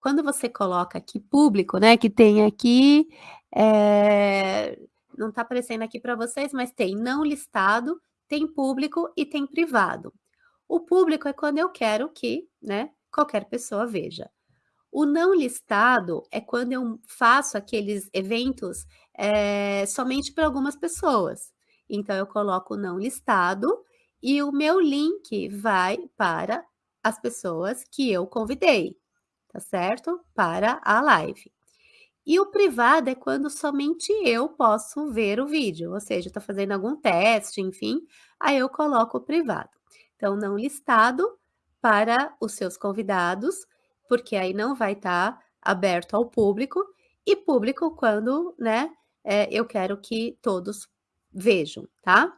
Quando você coloca aqui público, né, que tem aqui, eh, não tá aparecendo aqui para vocês, mas tem não listado, tem público e tem privado. O público é quando eu quero que, né, qualquer pessoa veja. O não listado é quando eu faço aqueles eventos, eh, somente para algumas pessoas. Então eu coloco não listado e o meu link vai para as pessoas que eu convidei, tá certo? Para a live. E o privado é quando somente eu posso ver o vídeo, ou seja, estou fazendo algum teste, enfim, aí eu coloco o privado. Então, não listado para os seus convidados, porque aí não vai estar aberto ao público, e público quando, né, eh, eu quero que todos vejam, tá?